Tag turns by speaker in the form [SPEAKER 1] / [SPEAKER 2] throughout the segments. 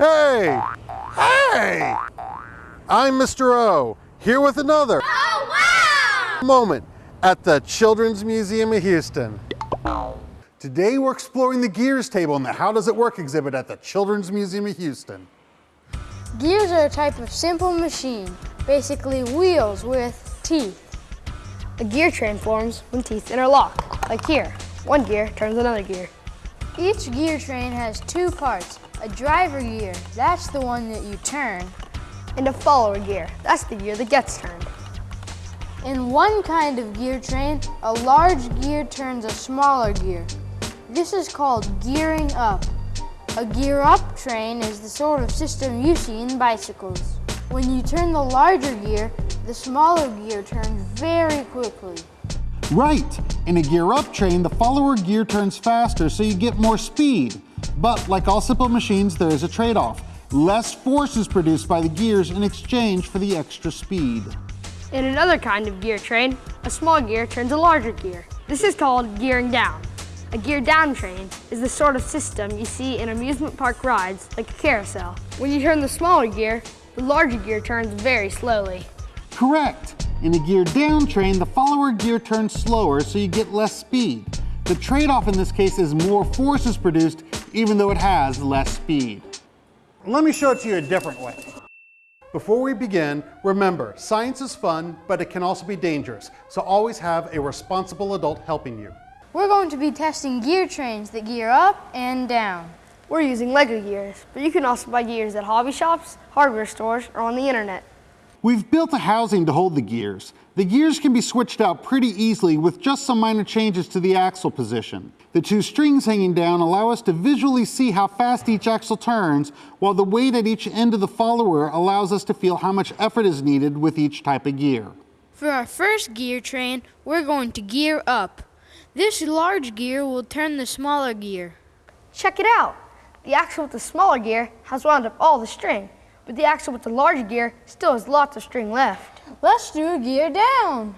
[SPEAKER 1] Hey! Hey! I'm Mr. O, here with another
[SPEAKER 2] Oh, wow!
[SPEAKER 1] moment at the Children's Museum of Houston. Today we're exploring the gears table in the How Does It Work exhibit at the Children's Museum of Houston.
[SPEAKER 2] Gears are a type of simple machine, basically wheels with teeth.
[SPEAKER 3] A gear train forms when teeth interlock, like here. One gear turns another gear.
[SPEAKER 2] Each gear train has two parts. A driver gear, that's the one that you turn.
[SPEAKER 3] And a follower gear, that's the gear that gets turned.
[SPEAKER 2] In one kind of gear train, a large gear turns a smaller gear. This is called gearing up. A gear up train is the sort of system you see in bicycles. When you turn the larger gear, the smaller gear turns very quickly.
[SPEAKER 1] Right, in a gear up train, the follower gear turns faster so you get more speed. But like all simple machines, there is a trade-off. Less force is produced by the gears in exchange for the extra speed.
[SPEAKER 3] In another kind of gear train, a small gear turns a larger gear. This is called gearing down. A gear down train is the sort of system you see in amusement park rides like a carousel. When you turn the smaller gear, the larger gear turns very slowly.
[SPEAKER 1] Correct. In a gear down train, the follower gear turns slower so you get less speed. The trade-off in this case is more force is produced even though it has less speed. Let me show it to you a different way. Before we begin, remember, science is fun, but it can also be dangerous, so always have a responsible adult helping you.
[SPEAKER 2] We're going to be testing gear trains that gear up and down.
[SPEAKER 3] We're using Lego gears, but you can also buy gears at hobby shops, hardware stores, or on the internet.
[SPEAKER 1] We've built a housing to hold the gears. The gears can be switched out pretty easily with just some minor changes to the axle position. The two strings hanging down allow us to visually see how fast each axle turns, while the weight at each end of the follower allows us to feel how much effort is needed with each type of gear.
[SPEAKER 2] For our first gear train, we're going to gear up. This large gear will turn the smaller gear.
[SPEAKER 3] Check it out! The axle with the smaller gear has wound up all the string, but the axle with the larger gear still has lots of string left.
[SPEAKER 2] Let's do a gear down.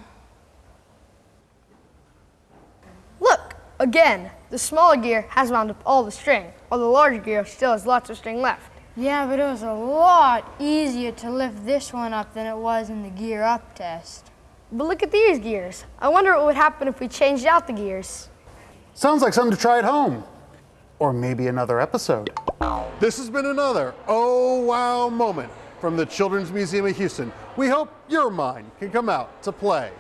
[SPEAKER 3] Look, again, the smaller gear has wound up all the string, while the larger gear still has lots of string left.
[SPEAKER 2] Yeah, but it was a lot easier to lift this one up than it was in the gear up test.
[SPEAKER 3] But look at these gears. I wonder what would happen if we changed out the gears.
[SPEAKER 1] Sounds like something to try at home. Or maybe another episode. This has been another Oh Wow moment from the Children's Museum of Houston. We hope your mind can come out to play.